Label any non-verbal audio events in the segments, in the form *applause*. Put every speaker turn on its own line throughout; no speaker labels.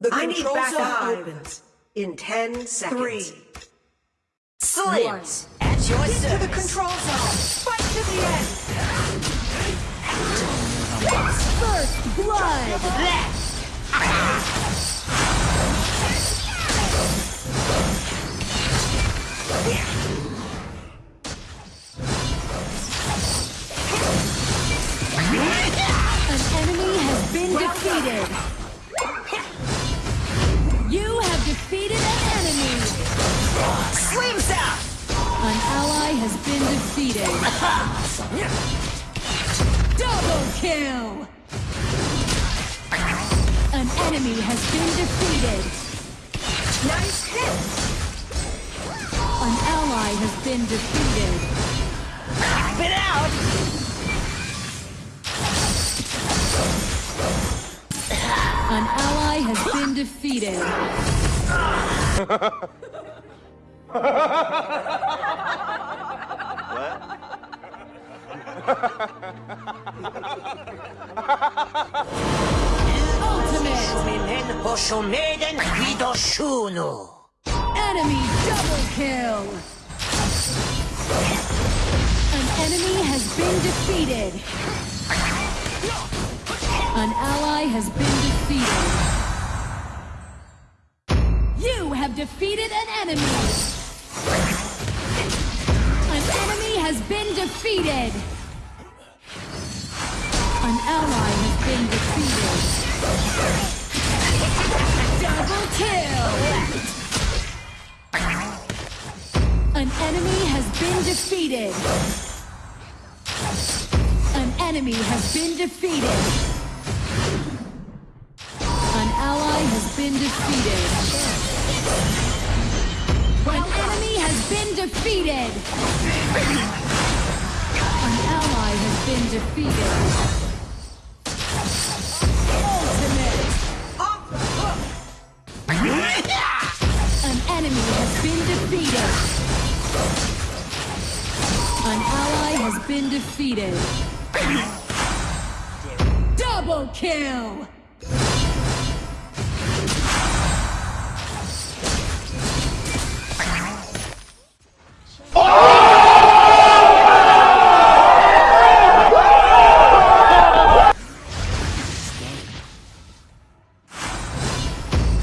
The
I need
control
backup.
zone opens in 10 seconds.
Three.
Slims, at your
Get to the control zone. Fight to the end.
First blood!
Left.
Defeated. Double kill! An enemy has been defeated.
Nice hit.
An ally has been defeated.
Spit out.
An ally has been defeated. *laughs* Enemy double kill! An enemy has been defeated. An ally has been defeated. You have defeated an enemy. An enemy has been defeated. An ally has been defeated. Double kill! An enemy has been defeated. An enemy has been defeated. An ally has been defeated. An enemy has been defeated. An ally has been defeated. Been defeated. Double kill!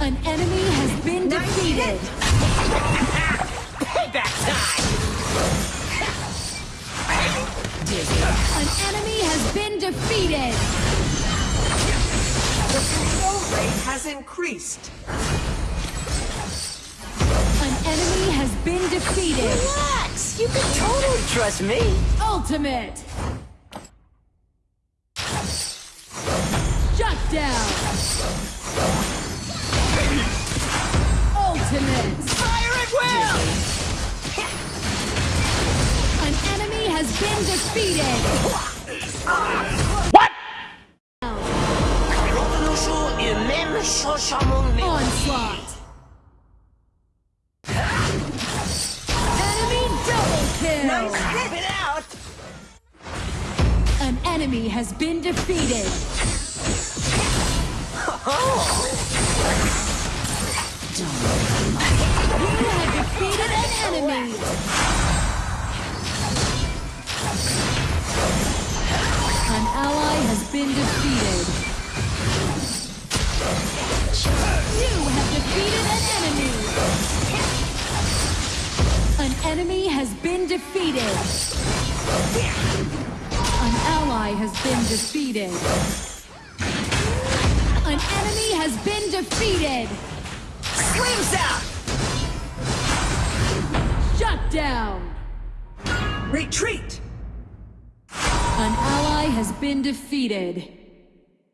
An enemy has been defeated.
Payback *laughs* time.
An enemy has been defeated.
The control rate has increased.
An enemy has been defeated.
Relax. You can totally trust me.
Ultimate. Shut down. Defeated.
Kurtuluşu ümem şaşamın
Onslaught. Enemy double kill.
Nice hit.
Spit out.
An enemy has been defeated. *laughs* You have defeated an enemy. Has been defeated. You have defeated an enemy. An enemy has been defeated. An ally has been defeated. An enemy has been defeated.
Slims out.
Shut down.
Retreat.
An ally has been defeated.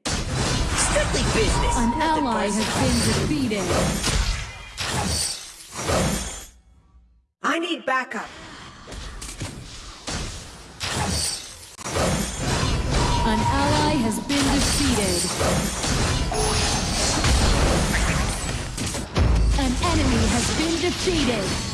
Strictly business.
An
nothing
ally has been defeated.
I need backup.
An ally has been defeated. An enemy has been defeated.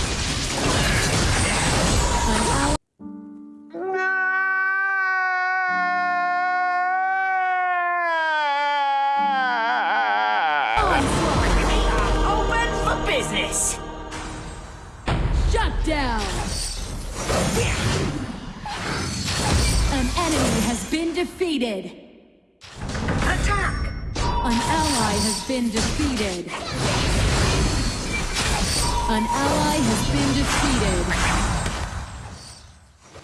business!
Shut down. An enemy has been defeated.
Attack!
An ally has been defeated. An ally has been defeated.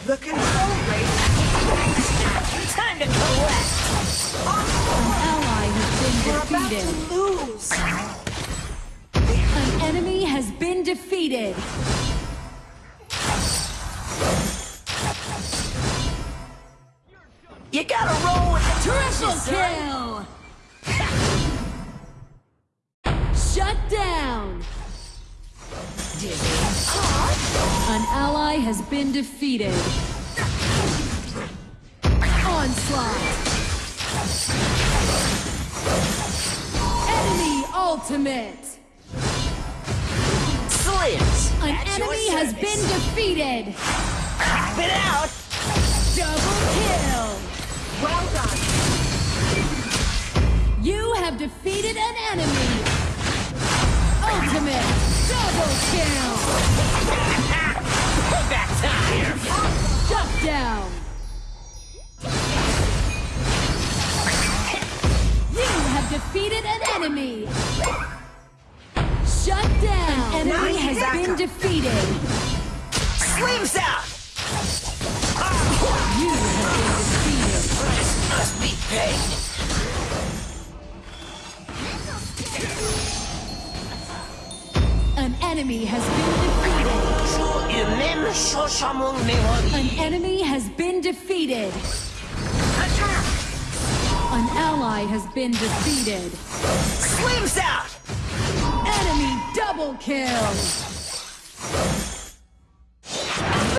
The control rate
Time to collect!
An ally has been defeated!
We're about to lose.
An enemy has been defeated.
You gotta roll with the
Triple kill! Shut down! An ally has been defeated. Onslaught! Enemy ultimate! Enemy has been defeated!
Pop it out!
Double kill!
Well done.
You have defeated an enemy! Ultimate! Double kill! *laughs*
Back time!
Shut down! You have defeated an enemy! Has been defeated!
Slims out!
You have been defeated!
Price must be paid!
An enemy has been defeated!
Je humaine cherche mon mémoire.
An enemy has been defeated!
Attack!
An ally has been defeated!
Slims out!
Double kill!